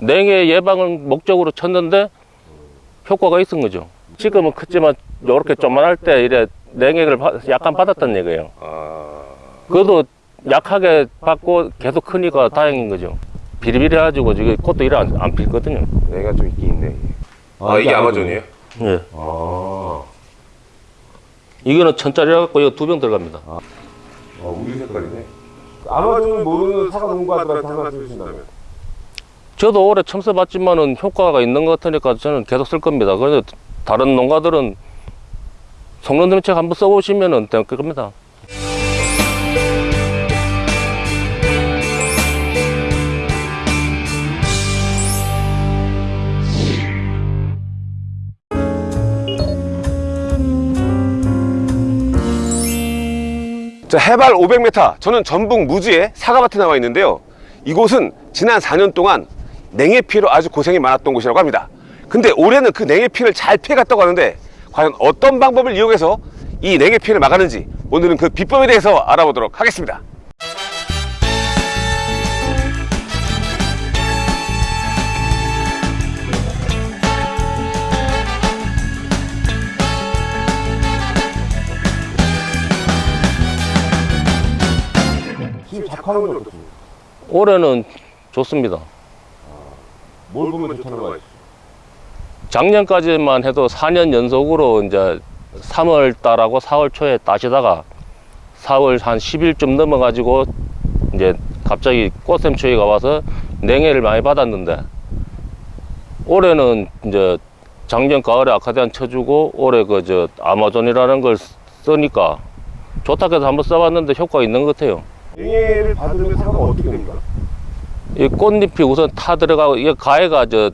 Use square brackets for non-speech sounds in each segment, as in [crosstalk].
냉해 예방을 목적으로 쳤는데 효과가 있은 거죠. 지금은 크지만 이렇게 조만할 때 이래 냉해를 받- 약간 받았다는 얘기예요. 아, 그래도 약하게 받고 계속 크니까 다행인 거죠. 비리비리해가지고 지금 꽃도 이래 안, 안 필거든요. 내가 좀 있긴 있네. 아, 이게 아마존이에요? 예. 아, 이거는 천짜리 갖고 이거 두 병 들어갑니다. 아 우유 색깔이네. 아마존을 모르는 사과 농가들한테 한 말씀 해주신다면? 저도 올해 처음 써봤지만은 효과가 있는 것 같으니까 저는 계속 쓸 겁니다. 그래서 다른 농가들은 성능 정책 한번 써보시면은 될 겁니다. 자, 해발 500m, 저는 전북 무주의 사과밭에 나와 있는데요. 이곳은 지난 4년 동안 냉해 피해로 아주 고생이 많았던 곳이라고 합니다. 근데 올해는 그 냉해 피해를 잘 피해갔다고 하는데 과연 어떤 방법을 이용해서 이 냉해 피해를 막았는지 오늘은 그 비법에 대해서 알아보도록 하겠습니다. 지금 작황은 어떻습니까? 올해는 좋습니다. 뭘 보면 좋다는 거예요? 작년까지만 해도 4년 연속으로 이제 3월 달하고 4월 초에 따시다가 4월 한 10일쯤 넘어가지고 이제 갑자기 꽃샘추위가 와서 냉해를 많이 받았는데 올해는 이제 작년 가을에 아카디안 쳐주고 올해 그 저 아마존이라는 걸 쓰니까 좋다 해서 한번 써봤는데 효과가 있는 것 같아요. 냉해를 받으면 사과가 어떻게 됩니까? 이 꽃잎이 우선 타 들어가고 이게 가해가 저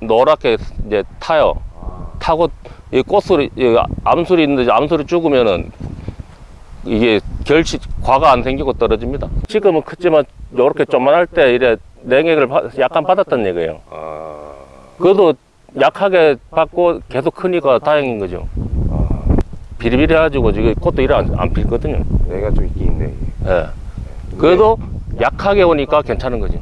노랗게 이제 타요. 타고 이 꽃술이 이 암술이 있는데 암술이 죽으면은 이게 결실 과가 안 생기고 떨어집니다. 지금은 크지만 이렇게 조만할 때 이래 받- 약간 받았다는 얘기예요. 아, 그래도 약하게 받고 계속 크니까 다행인 거죠. 비리비리 해가지고 지금 꽃도 이래 안, 안 필거든요. 내가 좀 있긴 있네. 예. 그래도 약하게 오니까 괜찮은 거지.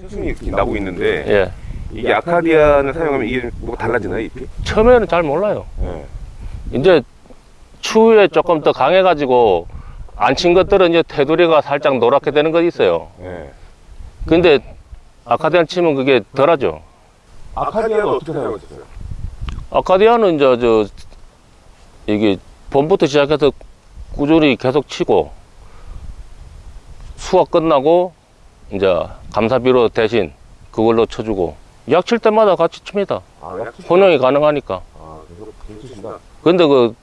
새순이 이렇게 나고 있는데 예. 이게 아카디안을 사용하면 이게 뭐가 달라지나요 잎이? 처음에는 잘 몰라요. 네. 이제 추후에 조금 더 강해 가지고 안 친 것들은 이제 테두리가 살짝 노랗게 되는 거 있어요. 네. 근데 아카디안 치면 그게 덜하죠. 아카디안은 어떻게 사용하셨어요? 아카디아는 이제 저 이게 봄부터 시작해서 꾸준히 계속 치고 수확 끝나고 이제 감사비로 대신 그걸로 쳐주고 약 칠 때마다 같이 칩니다. 아, 혼용이 가능하니까. 아. 근데 그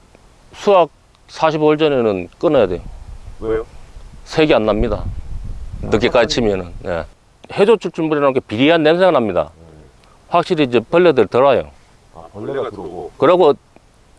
수확 45일 전에는 끊어야 돼요. 왜요? 색이 안 납니다. 늦게까지 치면은. 예. 해조출 준비해놓은 게 비리한 냄새가 납니다. 확실히 이제 벌레들 덜 와요. 아, 벌레가 들어오고. 그리고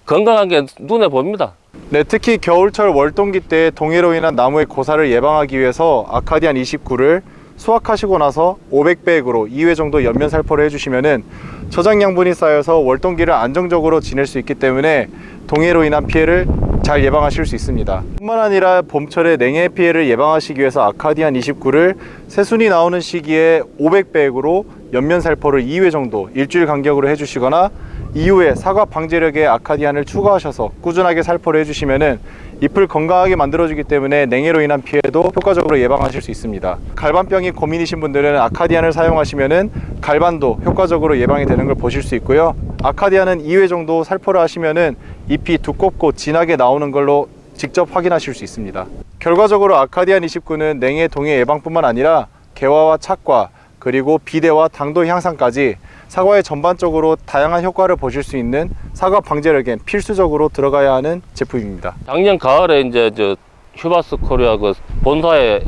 건강한 게 눈에 보입니다. 네, 특히 겨울철 월동기 때 동해로 인한 나무의 고사를 예방하기 위해서 아카디안 29를 수확하시고 나서 500백으로 2회 정도 연면 살포를 해주시면은 저장 양분이 쌓여서 월동기를 안정적으로 지낼 수 있기 때문에 동해로 인한 피해를 잘 예방하실 수 있습니다. 뿐만 아니라 봄철에 냉해 피해를 예방하시기 위해서 아카디안 29를 새순이 나오는 시기에 500백으로 연면 살포를 2회 정도 일주일 간격으로 해주시거나 이후에 사과 방제력의 아카디안을 추가하셔서 꾸준하게 살포를 해주시면은 잎을 건강하게 만들어주기 때문에 냉해로 인한 피해도 효과적으로 예방하실 수 있습니다. 갈반병이 고민이신 분들은 아카디안을 사용하시면은 갈반도 효과적으로 예방이 되는 걸 보실 수 있고요. 아카디안은 2회 정도 살포를 하시면은 잎이 두껍고 진하게 나오는 걸로 직접 확인하실 수 있습니다. 결과적으로 아카디안 29는 냉해 동해 예방뿐만 아니라 개화와 착과 그리고 비대와 당도 향상까지 사과에 전반적으로 다양한 효과를 보실 수 있는 사과 방제력엔 필수적으로 들어가야 하는 제품입니다. 작년 가을에 이제 저 휴바스 코리아 그 본사에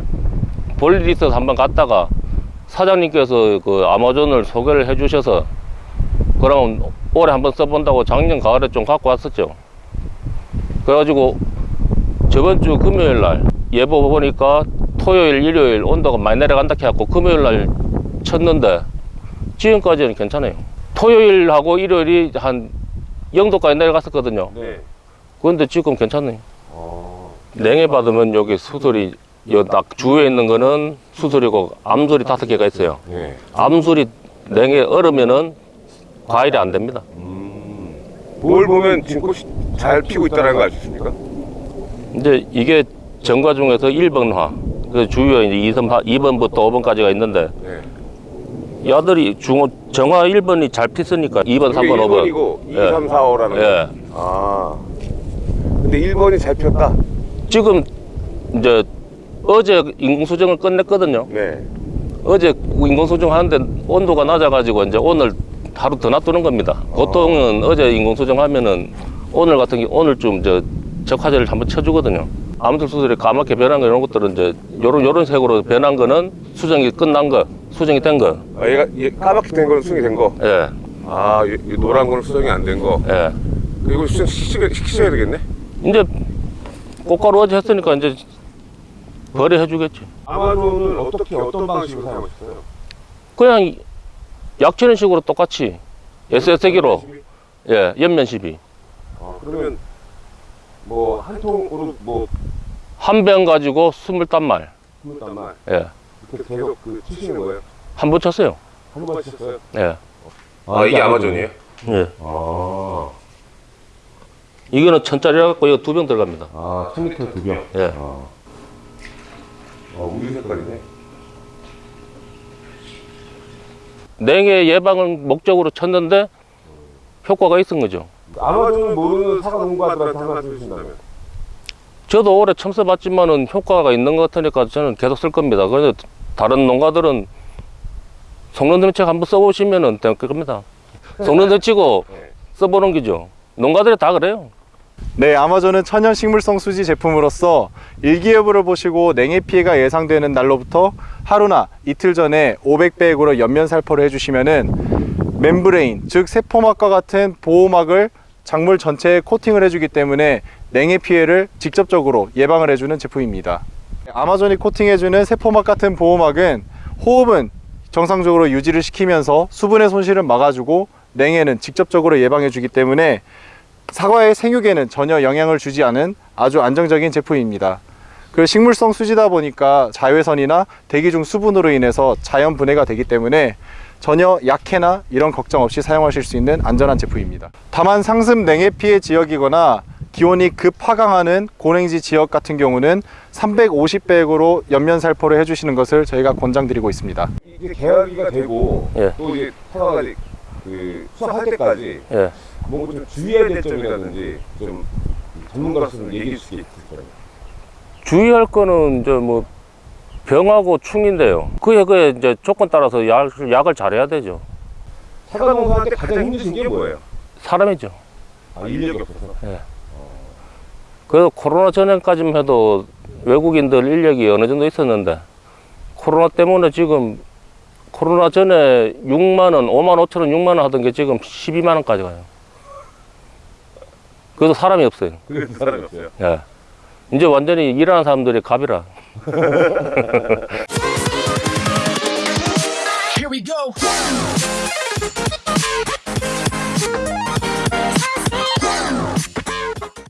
볼 일이 있어서 한번 갔다가 사장님께서 그 아마존을 소개를 해 주셔서 그러면 올해 한번 써본다고 작년 가을에 좀 갖고 왔었죠. 그래가지고 저번 주 금요일 날 예보 보니까 토요일, 일요일 온도가 많이 내려간다 해갖고 금요일 날 쳤는데 지금까지는 괜찮아요. 토요일하고 일요일이 한 0도까지 내려갔었거든요. 네. 그런데 지금 괜찮아요. 어. 냉해 받으면 여기 수술이 요딱 주위에 있는 거는 수술이고 암술이 다섯 개가 있어요. 예. 암술이 냉에 얼으면은 과일이 안 됩니다. 뭘 보면 지금 꽃이 잘 피고 있다는 거 있습니까? 이제 이게 정과 중에서 1번화. 그 주위에 이제 2번, 2번부터 5번까지가 있는데 네. 야들이 중 정화 1번이 잘 피으니까 2번, 3번, 5번. 1번이고 2, 예. 3, 4, 5라는 예. 거. 아. 근데 1번이 잘 피었다. 지금 이제 어제 인공수정을 끝냈거든요. 네. 어제 인공수정 하는데 온도가 낮아가지고 이제 오늘 하루 더 놔두는 겁니다. 보통은 어제 인공수정 하면은 오늘 같은 경우 오늘쯤 저 적화제를 한번 쳐주거든요. 암술 수술이 까맣게 변한 거 이런 것들은 이제 요런 요런 색으로 변한 거는 수정이 끝난 거, 수정이 된 거. 아, 얘가 얘 까맣게 된 거는 수정이 된 거. 예, 아, 이, 이 노란 거는 수정이 안 된 거. 예. 이거 수정 시키셔야, 시키셔야 되겠네. 이제 꽃가루 어제 했으니까 이제 벌이 주겠지. 아마존을 어떻게 어떤 방식으로 사용하셨어요? 그냥 이- 약치는 식으로 똑같이 SS기로 예, 옆면 시비. 아, 그러면 뭐 한 통으로 뭐 한 병 가지고 스물 단말. 스물 단 말 예. 이렇게 계속 그 치시는 거예요? 한 번 쳤어요. 한번 치셨어요? 예. 아, 이게 아마존이에요? 예. 아, 이거는 천짜리 갖고 이거 두 병 들어갑니다. 아 1000리터 두 병. 예. 아, 어, 우유 색깔이네. 냉해 예방을 목적으로 쳤는데 효과가 있은 거죠. 아마존을 모르는 사과 농가들한테 한 말씀 해주신다면? 저도 올해 처음 써봤지만은 효과가 있는 것 같으니까 저는 계속 쓸 겁니다. 그래서 다른 농가들은 성능대책 한번 써보시면은 될 겁니다. 성능대치고 네. 써보는 거죠. 농가들이 다 그래요. 네, 아마존은 천연 식물성 수지 제품으로서 일기예보를 보시고 냉해 피해가 예상되는 날로부터 하루나 이틀 전에 500배액으로 옆면 살포를 해주시면은 멤브레인, 즉 세포막과 같은 보호막을 작물 전체에 코팅을 해주기 때문에 냉해 피해를 직접적으로 예방을 해주는 제품입니다. 아마존이 코팅해주는 세포막 같은 보호막은 호흡은 정상적으로 유지를 시키면서 수분의 손실을 막아주고 냉해는 직접적으로 예방해주기 때문에 사과의 생육에는 전혀 영향을 주지 않은 아주 안정적인 제품입니다. 그 식물성 수지다 보니까 자외선이나 대기 중 수분으로 인해서 자연 분해가 되기 때문에 전혀 약해나 이런 걱정 없이 사용하실 수 있는 안전한 제품입니다. 다만 상습 냉해 피해 지역이거나 기온이 급 하강하는 고냉지 지역 같은 경우는 350배액으로 옆면 살포를 해주시는 것을 저희가 권장드리고 있습니다. 이게 계약이가 되고 예. 또 이제 이제 그 수확할 때까지 예. 뭔가 좀 주의해야 될 점이라든지 좀 전문가로서는 얘기해 주실 게 있을까요? 주의할 거는 이제 뭐 병하고 충인데요. 그에 그에 이제 조건 따라서 약, 약을 잘해야 되죠. 사과 농사할 때 가장 힘드신 게 뭐예요? 사람이죠. 아, 인력이 없어서. 그래서 코로나 전에까지만 해도 외국인들 인력이 어느 정도 있었는데 코로나 때문에 지금 코로나 전에 6만 원, 5만 5천 원, 6만 원 하던 게 지금 12만 원까지 가요. 그래도 사람이 없어요. 그래서 사람이 없어요. 예. 이제 완전히 일하는 사람들이 갑이라. [laughs] Here we go.